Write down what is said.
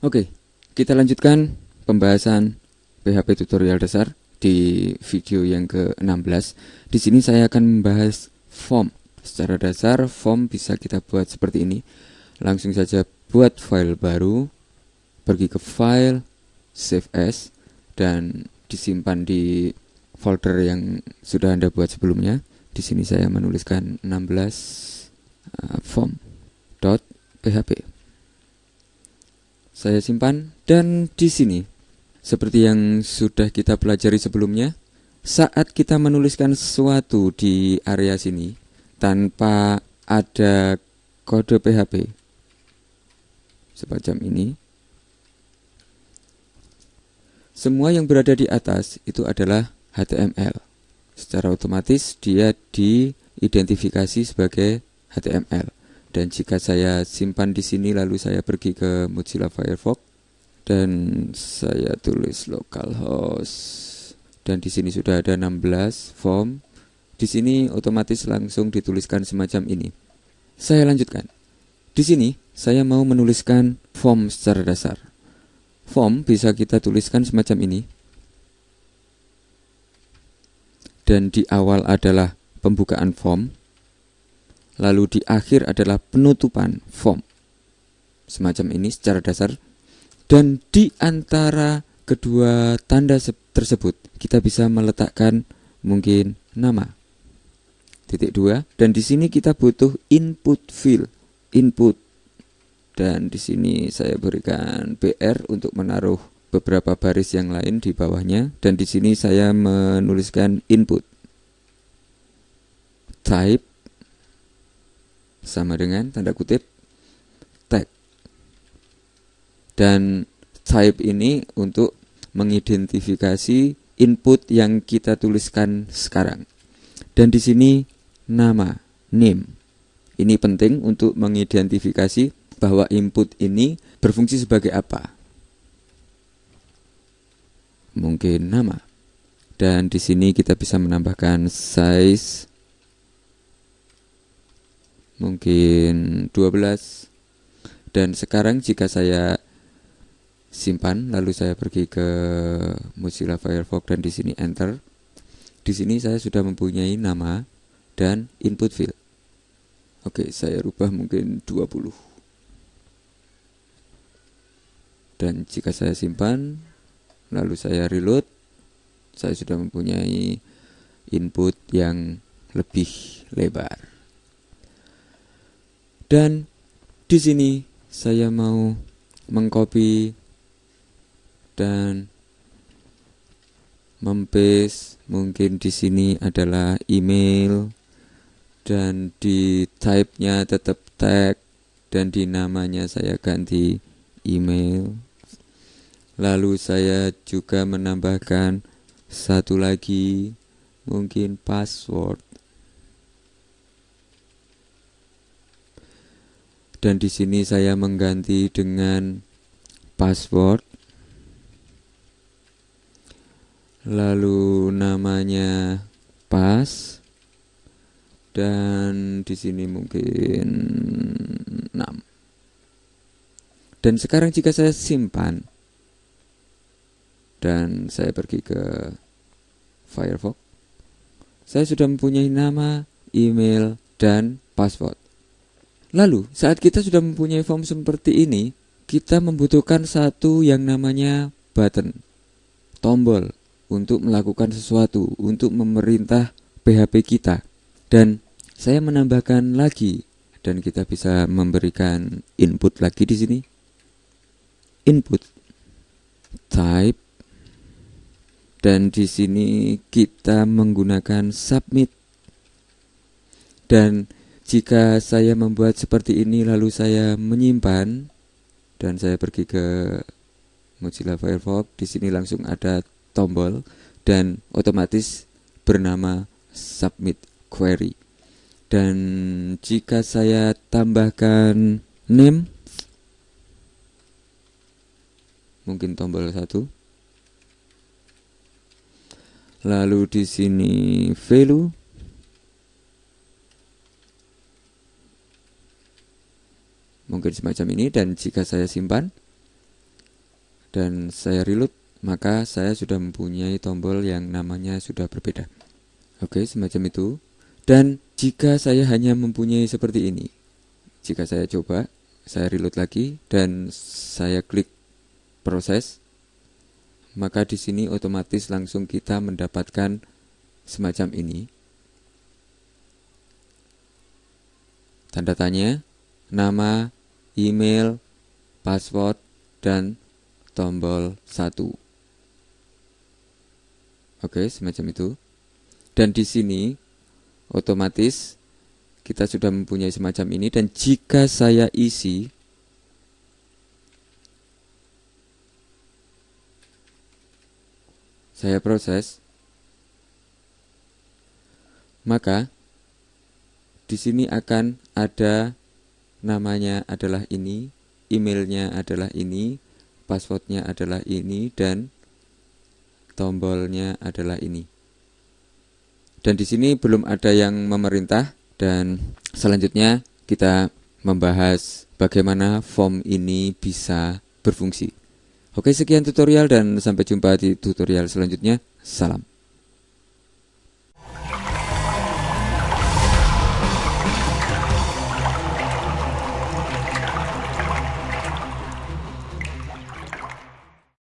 Oke, kita lanjutkan pembahasan PHP tutorial dasar di video yang ke-16. Di sini saya akan membahas form. Secara dasar, form bisa kita buat seperti ini. Langsung saja buat file baru, pergi ke file, save as, dan disimpan di folder yang sudah Anda buat sebelumnya. Di sini saya menuliskan 16 uh, form.php saya simpan dan di sini seperti yang sudah kita pelajari sebelumnya saat kita menuliskan sesuatu di area sini tanpa ada kode PHP semacam ini semua yang berada di atas itu adalah HTML secara otomatis dia diidentifikasi sebagai HTML dan jika saya simpan di sini lalu saya pergi ke Mozilla Firefox dan saya tulis localhost dan di sini sudah ada 16 form. Di sini otomatis langsung dituliskan semacam ini. Saya lanjutkan. Di sini saya mau menuliskan form secara dasar. Form bisa kita tuliskan semacam ini dan di awal adalah pembukaan form lalu di akhir adalah penutupan form. Semacam ini secara dasar. Dan di antara kedua tanda tersebut kita bisa meletakkan mungkin nama. Titik dua dan di sini kita butuh input field, input. Dan di sini saya berikan BR untuk menaruh beberapa baris yang lain di bawahnya dan di sini saya menuliskan input. Type sama dengan tanda kutip tag. Dan type ini untuk mengidentifikasi input yang kita tuliskan sekarang. Dan di sini nama, name. Ini penting untuk mengidentifikasi bahwa input ini berfungsi sebagai apa. Mungkin nama. Dan di sini kita bisa menambahkan size mungkin 12 dan sekarang jika saya simpan lalu saya pergi ke Mozilla Firefox dan di sini enter. Di sini saya sudah mempunyai nama dan input field. Oke saya rubah mungkin 20 dan jika saya simpan lalu saya reload saya sudah mempunyai input yang lebih lebar. Dan di sini saya mau mengcopy dan mempes mungkin di sini adalah email dan di type-nya tetap tag dan di namanya saya ganti email lalu saya juga menambahkan satu lagi mungkin password. Dan di sini saya mengganti dengan password. Lalu namanya pas. Dan di sini mungkin 6 dan sekarang jika saya simpan dan saya pergi ke Firefox saya sudah mempunyai nama, email, dan password Lalu, saat kita sudah mempunyai form seperti ini, kita membutuhkan satu yang namanya button, tombol, untuk melakukan sesuatu, untuk memerintah PHP kita. Dan saya menambahkan lagi, dan kita bisa memberikan input lagi di sini. Input, type, dan di sini kita menggunakan submit. Dan jika saya membuat seperti ini lalu saya menyimpan dan saya pergi ke Mozilla Firefox, di sini langsung ada tombol dan otomatis bernama submit query. Dan jika saya tambahkan name mungkin tombol satu lalu di sini value mungkin semacam ini dan jika saya simpan dan saya reload maka saya sudah mempunyai tombol yang namanya sudah berbeda. Oke, semacam itu. Dan jika saya hanya mempunyai seperti ini, jika saya coba, saya reload lagi dan saya klik proses, maka di sini otomatis langsung kita mendapatkan semacam ini. Tanda tanya, nama, email, password, dan tombol 1. Oke, semacam itu. Dan di sini otomatis kita sudah mempunyai semacam ini dan jika saya isi saya proses maka di sini akan ada namanya adalah ini, emailnya adalah ini, passwordnya adalah ini dan tombolnya adalah ini. Dan di sini belum ada yang memerintah dan selanjutnya kita membahas bagaimana form ini bisa berfungsi. Oke, sekian tutorial dan sampai jumpa di tutorial selanjutnya. Salam.